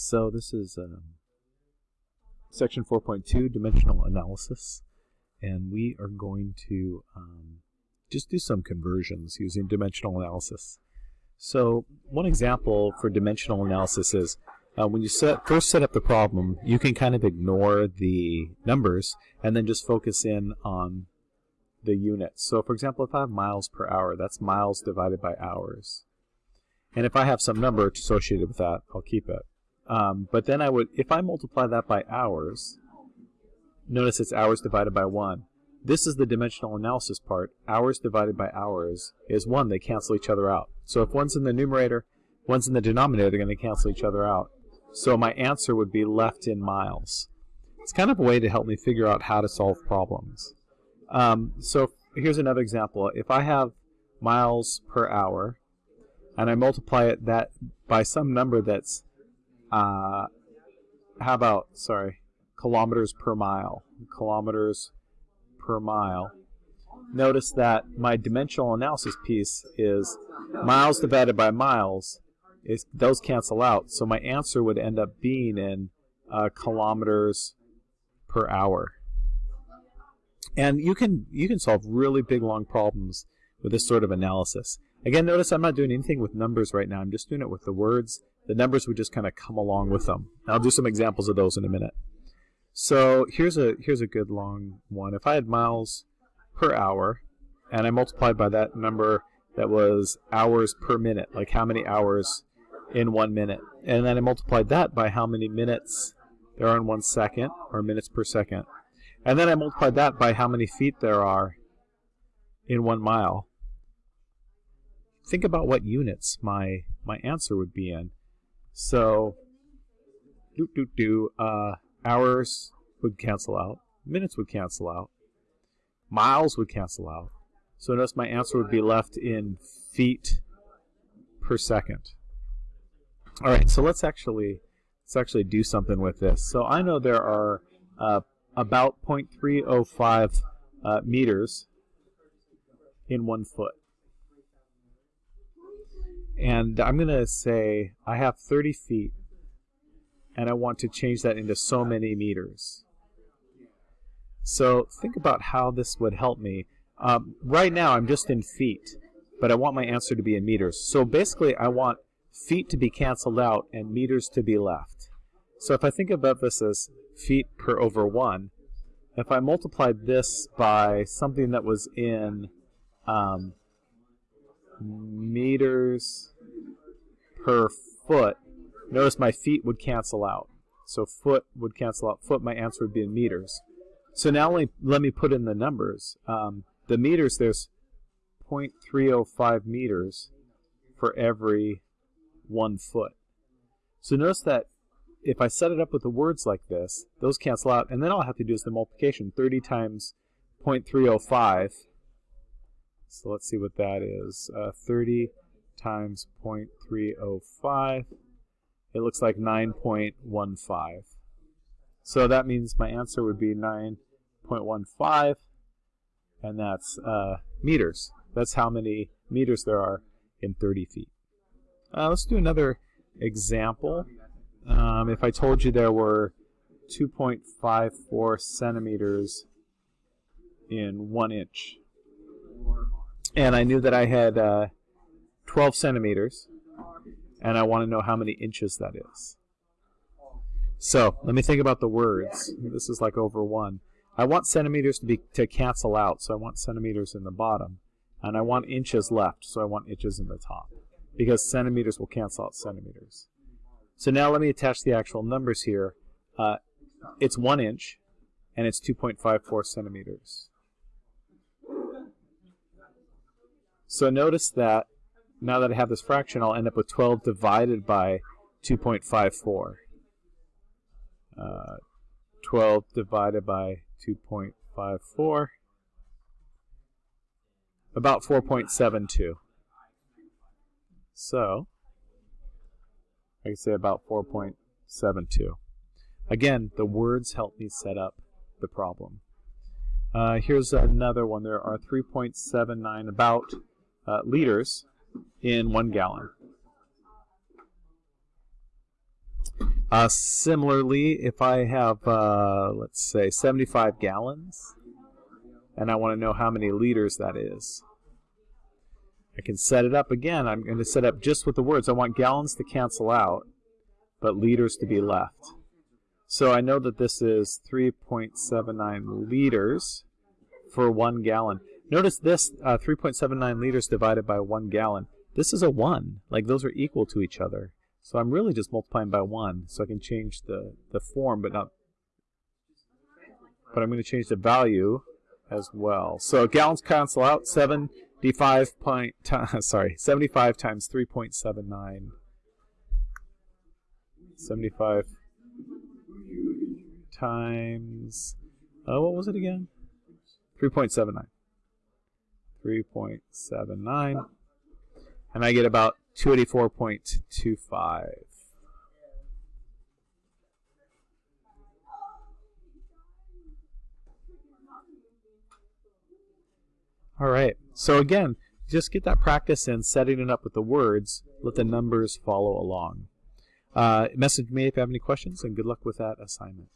So this is um, section 4.2, dimensional analysis, and we are going to um, just do some conversions using dimensional analysis. So one example for dimensional analysis is uh, when you set, first set up the problem, you can kind of ignore the numbers and then just focus in on the units. So for example, if I have miles per hour, that's miles divided by hours. And if I have some number associated with that, I'll keep it. Um, but then I would, if I multiply that by hours, notice it's hours divided by 1. This is the dimensional analysis part. Hours divided by hours is 1. They cancel each other out. So if one's in the numerator, one's in the denominator, they're going to cancel each other out. So my answer would be left in miles. It's kind of a way to help me figure out how to solve problems. Um, so here's another example. If I have miles per hour, and I multiply it that by some number that's uh, how about, sorry, kilometers per mile. Kilometers per mile. Notice that my dimensional analysis piece is miles divided by miles. Is, those cancel out, so my answer would end up being in uh, kilometers per hour. And you can you can solve really big long problems with this sort of analysis. Again, notice I'm not doing anything with numbers right now. I'm just doing it with the words the numbers would just kind of come along with them. I'll do some examples of those in a minute. So here's a here's a good long one. If I had miles per hour, and I multiplied by that number that was hours per minute, like how many hours in one minute, and then I multiplied that by how many minutes there are in one second, or minutes per second, and then I multiplied that by how many feet there are in one mile. Think about what units my my answer would be in. So, do do do. Uh, hours would cancel out. Minutes would cancel out. Miles would cancel out. So notice my answer would be left in feet per second. All right, so let's actually let's actually do something with this. So I know there are uh, about 0.305 uh, meters in one foot and I'm going to say I have 30 feet and I want to change that into so many meters. So think about how this would help me. Um, right now I'm just in feet, but I want my answer to be in meters. So basically I want feet to be canceled out and meters to be left. So if I think about this as feet per over 1, if I multiplied this by something that was in um, meters per foot, notice my feet would cancel out. So foot would cancel out foot. My answer would be in meters. So now let me, put in the numbers. Um, the meters, there's 0.305 meters for every one foot. So notice that if I set it up with the words like this, those cancel out, and then all I have to do is the multiplication. 30 times 0.305 so let's see what that is. Uh, 30 times 0.305. It looks like 9.15. So that means my answer would be 9.15, and that's uh, meters. That's how many meters there are in 30 feet. Uh, let's do another example. Um, if I told you there were 2.54 centimeters in one inch, and I knew that I had uh, 12 centimeters, and I want to know how many inches that is. So let me think about the words. This is like over one. I want centimeters to be to cancel out, so I want centimeters in the bottom, and I want inches left, so I want inches in the top, because centimeters will cancel out centimeters. So now let me attach the actual numbers here. Uh, it's one inch, and it's 2.54 centimeters. So notice that now that I have this fraction, I'll end up with 12 divided by 2.54. Uh, 12 divided by 2.54, about 4.72. So, I can say about 4.72. Again, the words help me set up the problem. Uh, here's another one. There are 3.79, about uh, liters in one gallon. Uh, similarly, if I have, uh, let's say, 75 gallons, and I want to know how many liters that is, I can set it up again. I'm going to set up just with the words. I want gallons to cancel out, but liters to be left. So I know that this is 3.79 liters for one gallon. Notice this, uh, 3.79 liters divided by one gallon. This is a 1. Like those are equal to each other. So I'm really just multiplying by 1. So I can change the, the form, but not... But I'm going to change the value as well. So gallons cancel out. 75 point, sorry, 75 times 3.79. 75 times, uh, what was it again? 3.79. 3.79. And I get about 284.25. All right. So again, just get that practice in setting it up with the words. Let the numbers follow along. Uh, message me if you have any questions, and good luck with that assignment.